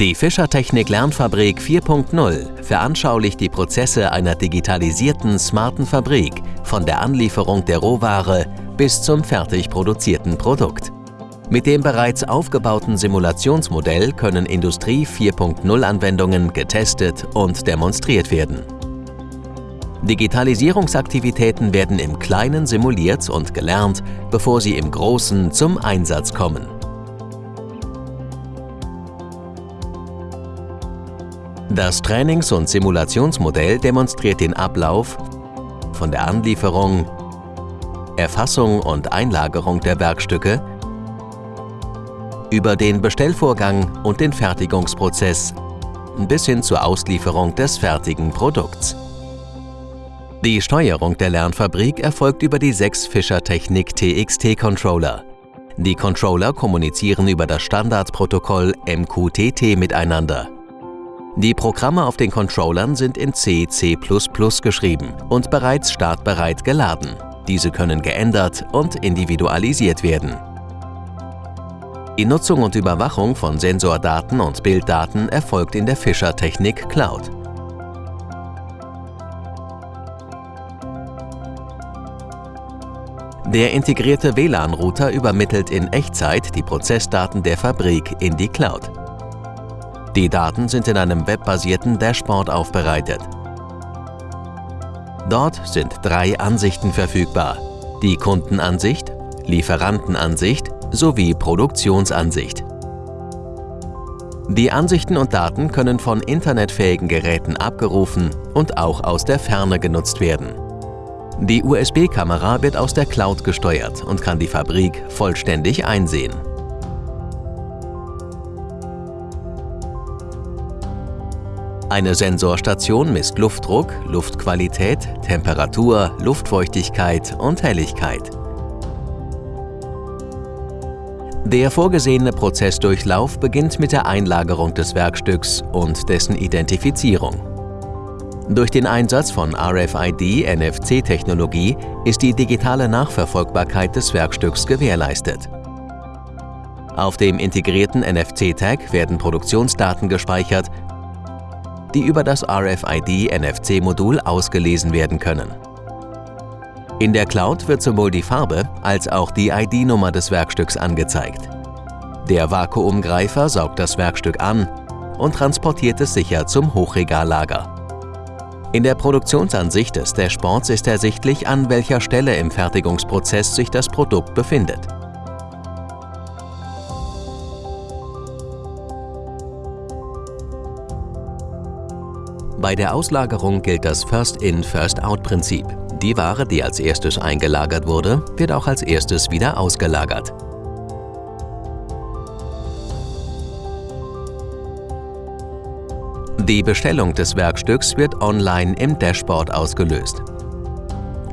Die Fischertechnik Lernfabrik 4.0 veranschaulicht die Prozesse einer digitalisierten, smarten Fabrik von der Anlieferung der Rohware bis zum fertig produzierten Produkt. Mit dem bereits aufgebauten Simulationsmodell können Industrie 4.0 Anwendungen getestet und demonstriert werden. Digitalisierungsaktivitäten werden im Kleinen simuliert und gelernt, bevor sie im Großen zum Einsatz kommen. Das Trainings- und Simulationsmodell demonstriert den Ablauf von der Anlieferung, Erfassung und Einlagerung der Werkstücke über den Bestellvorgang und den Fertigungsprozess bis hin zur Auslieferung des fertigen Produkts. Die Steuerung der Lernfabrik erfolgt über die sechs Fischer Technik TXT-Controller. Die Controller kommunizieren über das Standardprotokoll MQTT miteinander. Die Programme auf den Controllern sind in C, C++ geschrieben und bereits startbereit geladen. Diese können geändert und individualisiert werden. Die Nutzung und Überwachung von Sensordaten und Bilddaten erfolgt in der Fischer Technik Cloud. Der integrierte WLAN-Router übermittelt in Echtzeit die Prozessdaten der Fabrik in die Cloud. Die Daten sind in einem webbasierten Dashboard aufbereitet. Dort sind drei Ansichten verfügbar. Die Kundenansicht, Lieferantenansicht sowie Produktionsansicht. Die Ansichten und Daten können von internetfähigen Geräten abgerufen und auch aus der Ferne genutzt werden. Die USB-Kamera wird aus der Cloud gesteuert und kann die Fabrik vollständig einsehen. Eine Sensorstation misst Luftdruck, Luftqualität, Temperatur, Luftfeuchtigkeit und Helligkeit. Der vorgesehene Prozessdurchlauf beginnt mit der Einlagerung des Werkstücks und dessen Identifizierung. Durch den Einsatz von RFID-NFC-Technologie ist die digitale Nachverfolgbarkeit des Werkstücks gewährleistet. Auf dem integrierten NFC-Tag werden Produktionsdaten gespeichert, die über das RFID-NFC-Modul ausgelesen werden können. In der Cloud wird sowohl die Farbe als auch die ID-Nummer des Werkstücks angezeigt. Der Vakuumgreifer saugt das Werkstück an und transportiert es sicher zum Hochregallager. In der Produktionsansicht des Dashboards ist ersichtlich, an welcher Stelle im Fertigungsprozess sich das Produkt befindet. Bei der Auslagerung gilt das First-in, First-out-Prinzip. Die Ware, die als erstes eingelagert wurde, wird auch als erstes wieder ausgelagert. Die Bestellung des Werkstücks wird online im Dashboard ausgelöst.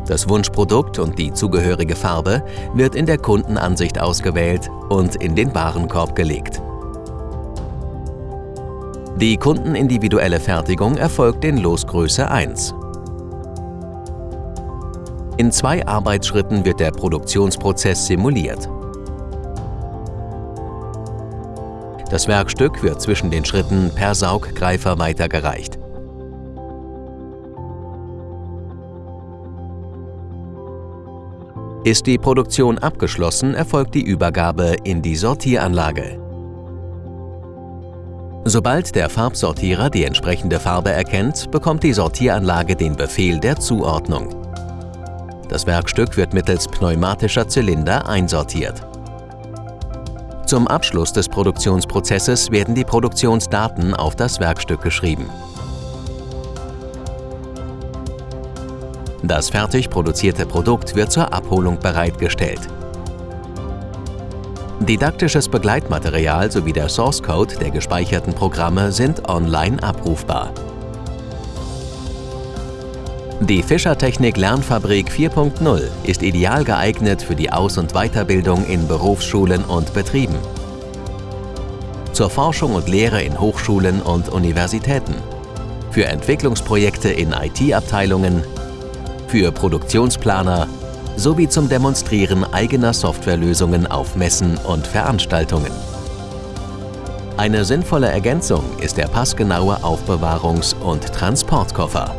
Das Wunschprodukt und die zugehörige Farbe wird in der Kundenansicht ausgewählt und in den Warenkorb gelegt. Die kundenindividuelle Fertigung erfolgt in Losgröße 1. In zwei Arbeitsschritten wird der Produktionsprozess simuliert. Das Werkstück wird zwischen den Schritten per Sauggreifer weitergereicht. Ist die Produktion abgeschlossen, erfolgt die Übergabe in die Sortieranlage. Sobald der Farbsortierer die entsprechende Farbe erkennt, bekommt die Sortieranlage den Befehl der Zuordnung. Das Werkstück wird mittels pneumatischer Zylinder einsortiert. Zum Abschluss des Produktionsprozesses werden die Produktionsdaten auf das Werkstück geschrieben. Das fertig produzierte Produkt wird zur Abholung bereitgestellt. Didaktisches Begleitmaterial sowie der Source Code der gespeicherten Programme sind online abrufbar. Die Fischertechnik Lernfabrik 4.0 ist ideal geeignet für die Aus- und Weiterbildung in Berufsschulen und Betrieben, zur Forschung und Lehre in Hochschulen und Universitäten, für Entwicklungsprojekte in IT-Abteilungen, für Produktionsplaner sowie zum Demonstrieren eigener Softwarelösungen auf Messen und Veranstaltungen. Eine sinnvolle Ergänzung ist der passgenaue Aufbewahrungs- und Transportkoffer.